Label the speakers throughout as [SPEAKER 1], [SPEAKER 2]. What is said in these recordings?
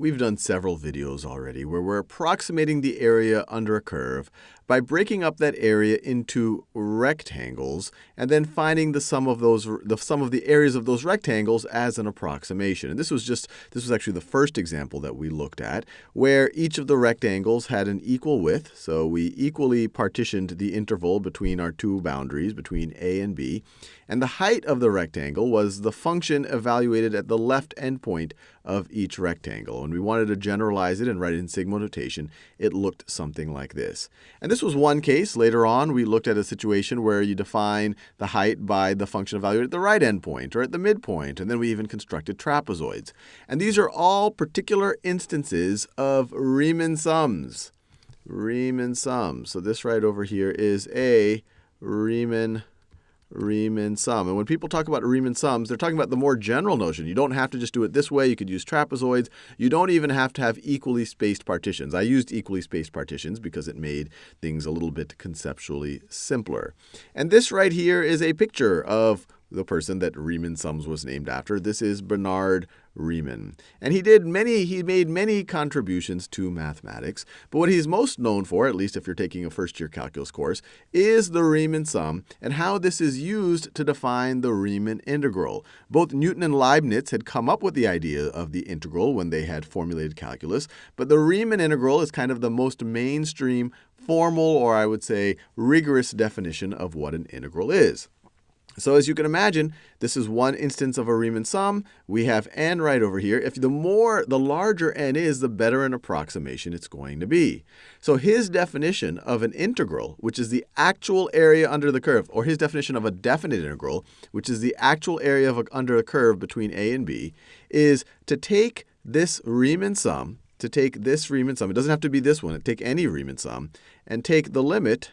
[SPEAKER 1] We've done several videos already where we're approximating the area under a curve by breaking up that area into rectangles and then finding the sum of those the sum of the areas of those rectangles as an approximation. And this was just this was actually the first example that we looked at where each of the rectangles had an equal width. So we equally partitioned the interval between our two boundaries between A and B. And the height of the rectangle was the function evaluated at the left endpoint of each rectangle. And we wanted to generalize it and write it in sigma notation. It looked something like this. And this was one case. Later on, we looked at a situation where you define the height by the function evaluated at the right endpoint or at the midpoint. And then we even constructed trapezoids. And these are all particular instances of Riemann sums. Riemann sums. So this right over here is a Riemann Riemann sum. And when people talk about Riemann sums, they're talking about the more general notion. You don't have to just do it this way. You could use trapezoids. You don't even have to have equally spaced partitions. I used equally spaced partitions because it made things a little bit conceptually simpler. And this right here is a picture of the person that Riemann sums was named after. This is Bernhard Riemann. And he did many, he made many contributions to mathematics. But what he's most known for, at least if you're taking a first year calculus course, is the Riemann sum and how this is used to define the Riemann integral. Both Newton and Leibniz had come up with the idea of the integral when they had formulated calculus. But the Riemann integral is kind of the most mainstream formal, or I would say rigorous definition of what an integral is. So as you can imagine, this is one instance of a Riemann sum. We have n right over here. If the more, the larger n is, the better an approximation it's going to be. So his definition of an integral, which is the actual area under the curve, or his definition of a definite integral, which is the actual area of a, under a curve between a and b, is to take this Riemann sum, to take this Riemann sum, it doesn't have to be this one, take any Riemann sum, and take the limit,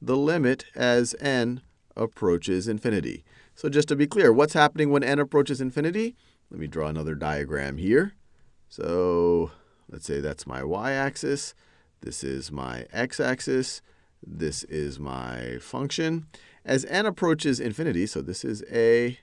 [SPEAKER 1] the limit as n approaches infinity. So just to be clear, what's happening when n approaches infinity? Let me draw another diagram here. So let's say that's my y-axis. This is my x-axis. This is my function. As n approaches infinity, so this is a,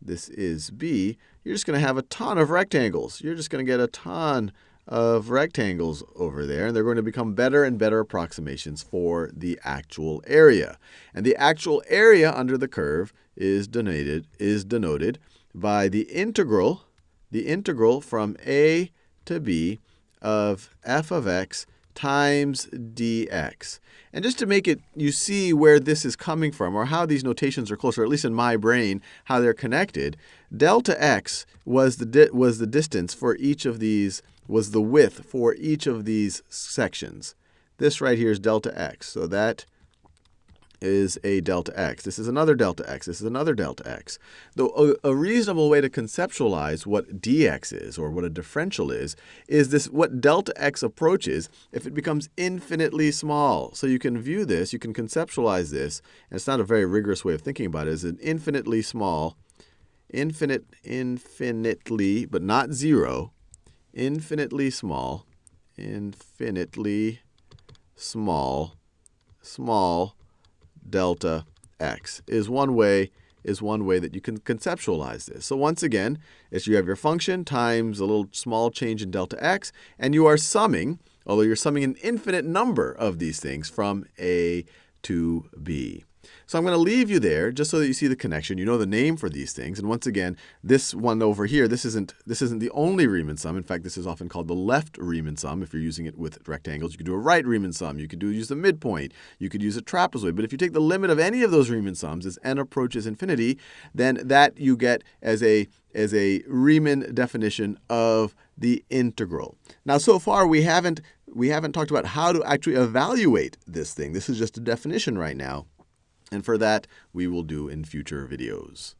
[SPEAKER 1] this is b, you're just going to have a ton of rectangles. You're just going to get a ton of rectangles over there, and they're going to become better and better approximations for the actual area. And the actual area under the curve is denoted, is denoted by the integral, the integral from a to b of f of x times dx. And just to make it, you see where this is coming from, or how these notations are closer, at least in my brain, how they're connected, delta x was the, was the distance for each of these was the width for each of these sections. This right here is delta x. So that is a delta x. This is another delta x. This is another delta x. Though a, reasonable way to conceptualize what dx is, or what a differential is, is this what delta x approaches if it becomes infinitely small. So you can view this, you can conceptualize this, and it's not a very rigorous way of thinking about it, as an infinitely small, infinite, infinitely, but not zero, infinitely small, infinitely small, small delta x is one way is one way that you can conceptualize this. So once again, as you have your function times a little small change in delta x, and you are summing, although you're summing an infinite number of these things from a to b. So I'm going to leave you there just so that you see the connection. You know the name for these things. And once again, this one over here, this isn't, this isn't the only Riemann sum. In fact, this is often called the left Riemann sum if you're using it with rectangles. You could do a right Riemann sum. You could do use the midpoint. You could use a trapezoid. But if you take the limit of any of those Riemann sums as n approaches infinity, then that you get as a as a Riemann definition of the integral. Now, so far we haven't we haven't talked about how to actually evaluate this thing. This is just a definition right now. And for that, we will do in future videos.